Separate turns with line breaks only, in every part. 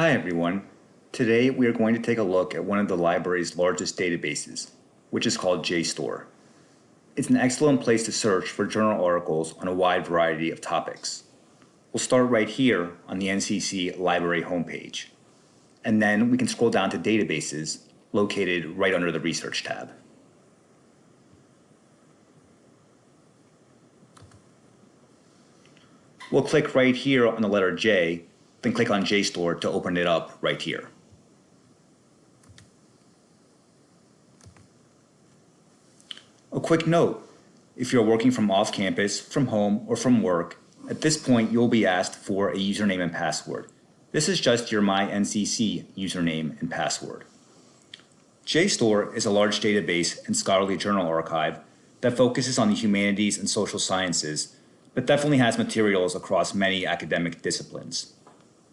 Hi everyone. Today we are going to take a look at one of the library's largest databases, which is called JSTOR. It's an excellent place to search for journal articles on a wide variety of topics. We'll start right here on the NCC library homepage. And then we can scroll down to databases located right under the research tab. We'll click right here on the letter J then click on JSTOR to open it up right here. A quick note, if you're working from off campus, from home, or from work, at this point you'll be asked for a username and password. This is just your MyNCC username and password. JSTOR is a large database and scholarly journal archive that focuses on the humanities and social sciences, but definitely has materials across many academic disciplines.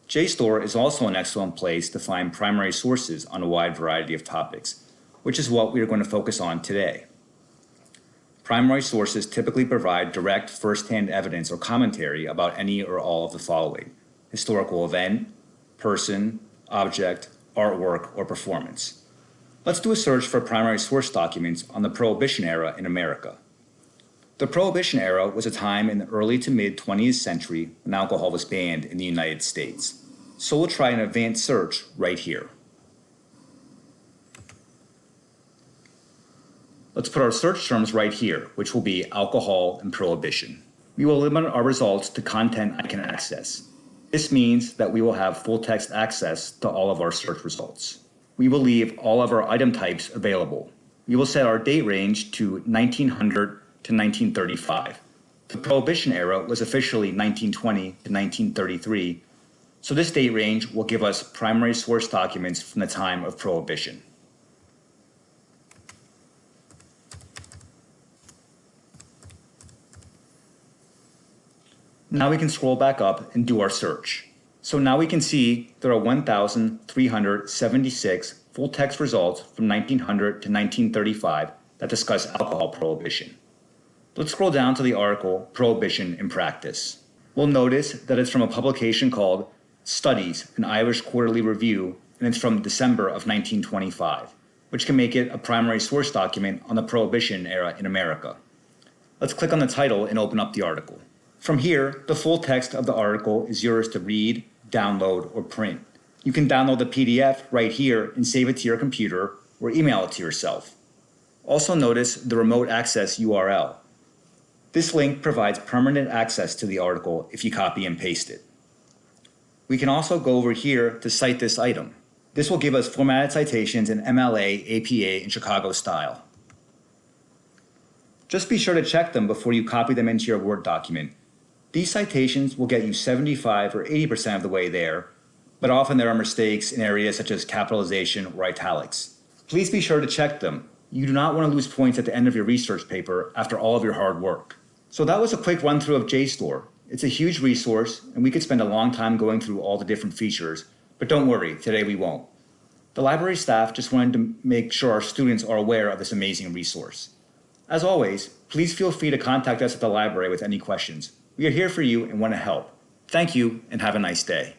JSTOR is also an excellent place to find primary sources on a wide variety of topics, which is what we are going to focus on today. Primary sources typically provide direct first-hand evidence or commentary about any or all of the following, historical event, person, object, artwork, or performance. Let's do a search for primary source documents on the Prohibition era in America. The Prohibition era was a time in the early to mid 20th century when alcohol was banned in the United States. So we'll try an advanced search right here. Let's put our search terms right here, which will be alcohol and prohibition. We will limit our results to content I can access. This means that we will have full text access to all of our search results. We will leave all of our item types available. We will set our date range to 1900 to 1935. The Prohibition era was officially 1920 to 1933, so this date range will give us primary source documents from the time of Prohibition. Now we can scroll back up and do our search. So now we can see there are 1,376 full text results from 1900 to 1935 that discuss alcohol prohibition. Let's scroll down to the article Prohibition in Practice. We'll notice that it's from a publication called Studies, an Irish Quarterly Review, and it's from December of 1925, which can make it a primary source document on the Prohibition era in America. Let's click on the title and open up the article. From here, the full text of the article is yours to read, download, or print. You can download the PDF right here and save it to your computer or email it to yourself. Also notice the remote access URL. This link provides permanent access to the article if you copy and paste it. We can also go over here to cite this item. This will give us formatted citations in MLA, APA, and Chicago style. Just be sure to check them before you copy them into your Word document. These citations will get you 75 or 80% of the way there, but often there are mistakes in areas such as capitalization or italics. Please be sure to check them you do not want to lose points at the end of your research paper after all of your hard work. So that was a quick run through of JSTOR. It's a huge resource and we could spend a long time going through all the different features, but don't worry, today we won't. The library staff just wanted to make sure our students are aware of this amazing resource. As always, please feel free to contact us at the library with any questions. We are here for you and want to help. Thank you and have a nice day.